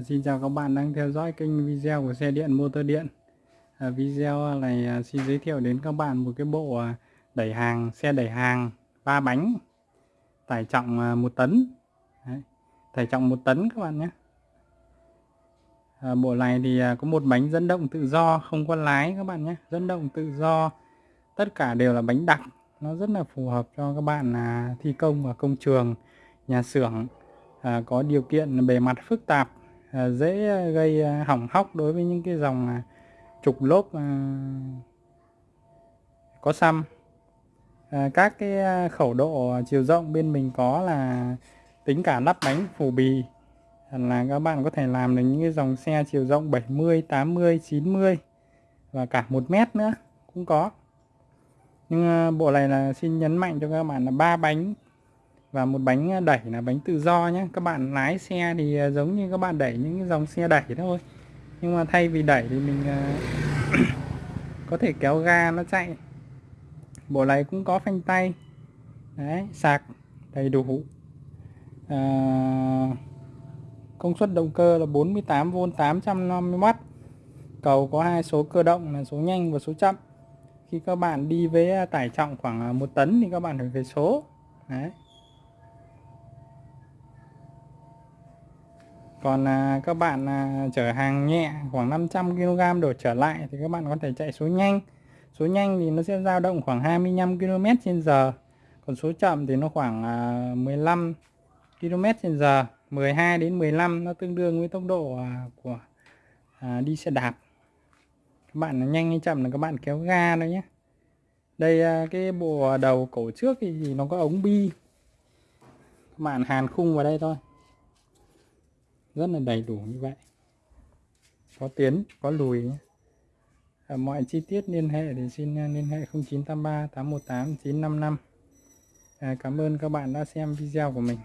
Xin chào các bạn đang theo dõi kênh video của xe điện motor điện. À, Video này à, xin giới thiệu đến các bạn một cái bộ à, đẩy hàng xe đẩy hàng ba bánh tải trọng à, 1 tấn. Đấy, tải trọng 1 tấn các bạn nhé. À, Bộ này thì à, có một bánh dẫn động tự do không có lái các bạn nhé. Dẫn động tự do tất cả đều là bánh đặc. Nó rất là phù hợp cho các bạn à, thi công ở công trường nhà xưởng à, có điều kiện bề mặt phức tạp. À, dễ à, gây à, hỏng hóc đối với những cái dòng trục lốp có xăm. Các cái khẩu độ chiều rộng bên mình có là tính cả lắp bánh phủ bì. Là các bạn có thể làm được những cái dòng xe chiều rộng 70 80 90 và cả một mét nữa cũng có. Nhưng bộ này là xin nhấn mạnh cho các bạn là ba bánh và một bánh à, đẩy là bánh tự do nhé các bạn lái xe thì à, giống như các bạn đẩy những cái dòng xe đẩy thôi. Nhưng mà thay vì đẩy thì mình à, có thể kéo ga nó chạy. Bộ này cũng có phanh tay. Đấy sạc đầy đủ. À, công suất động cơ là 48V 850W cầu có hai số cơ động là số nhanh và số chậm. Khi các bạn đi với tải trọng khoảng 1 tấn thì các bạn phải về số. Đấy. Còn à, các bạn à, chở hàng nhẹ khoảng 500 kg đổ trở lại thì các bạn có thể chạy số nhanh. Số nhanh thì nó sẽ dao động khoảng 25 km trên giờ. Còn số chậm thì nó khoảng à, 15 km trên giờ. 12 đến 15 nó tương đương với tốc độ à, của à, đi xe đạp. Các bạn nhanh hay chậm là các bạn kéo ga thôi nhé. Đây à, cái bộ đầu cổ trước thì, thì nó có ống bi. Các bạn hàn khung vào đây thôi rất là đầy đủ như vậy. Có tiến có lùi. À, mọi chi tiết liên hệ thì xin à, liên hệ 0983 818 955 à, cảm ơn các bạn đã xem video của mình.